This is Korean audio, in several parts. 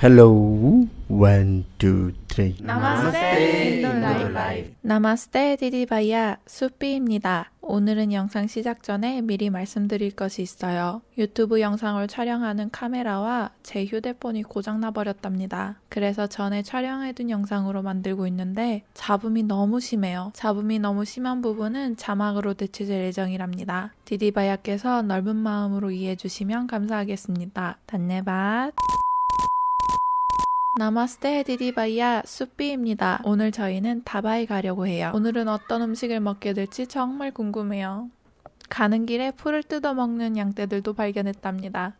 Hello, one, two, three. 나마스테 인돌라이프 나마스테 디디바이야 수삐입니다. 오늘은 영상 시작 전에 미리 말씀드릴 것이 있어요. 유튜브 영상을 촬영하는 카메라와 제 휴대폰이 고장나 버렸답니다. 그래서 전에 촬영해둔 영상으로 만들고 있는데 잡음이 너무 심해요. 잡음이 너무 심한 부분은 자막으로 대체될 예정이랍니다. 디디바야께서 넓은 마음으로 이해해 주시면 감사하겠습니다. 단네밭 나마스테 디디바이야 수삐입니다. 오늘 저희는 다바이 가려고 해요. 오늘은 어떤 음식을 먹게 될지 정말 궁금해요. 가는 길에 풀을 뜯어 먹는 양떼들도 발견했답니다.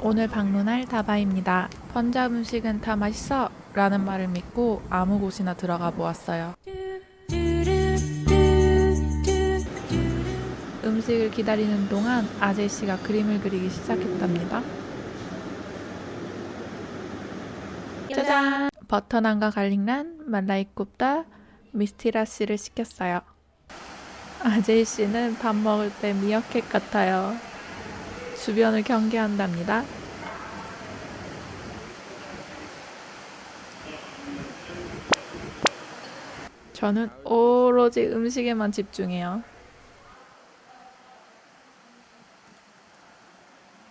오늘 방문할 다바입니다. 펀잡 음식은 다 맛있어! 라는 말을 믿고 아무 곳이나 들어가 보았어요. 음식을 기다리는 동안 아제씨가 그림을 그리기 시작했답니다. 짜잔! 버터난과 갈릭란, 말라이굽다, 미스티라 씨를 시켰어요. 아제이 씨는 밥 먹을 때 미어캣 같아요. 주변을 경계한답니다. 저는 오로지 음식에만 집중해요.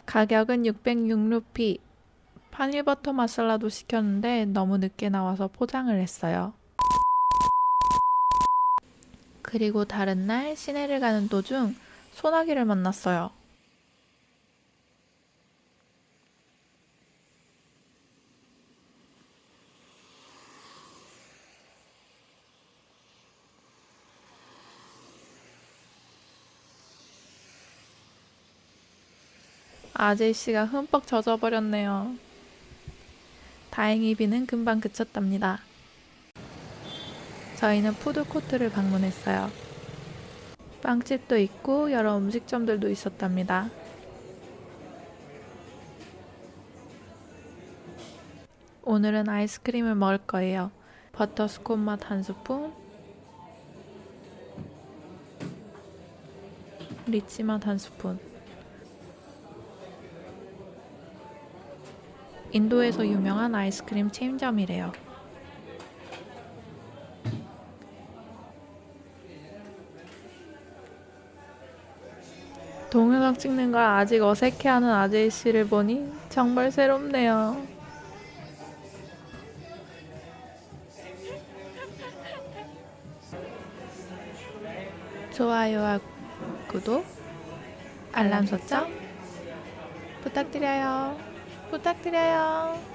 가격은 606루피, 파닐버터 마살라도 시켰는데 너무 늦게 나와서 포장을 했어요. 그리고 다른 날 시내를 가는 도중 소나기를 만났어요. 아제이씨가 흠뻑 젖어버렸네요. 다행히 비는 금방 그쳤답니다. 저희는 푸드코트를 방문했어요. 빵집도 있고 여러 음식점들도 있었답니다. 오늘은 아이스크림을 먹을 거예요. 버터스콘 맛 한 스푼, 리치 맛 한 스푼. 인도에서 유명한 아이스크림 체인점이래요. 동영상 찍는 걸 아직 어색해하는 아제이 씨를 보니 정말 새롭네요. 좋아요와 구독, 알람 설정 부탁드려요. 부탁드려요.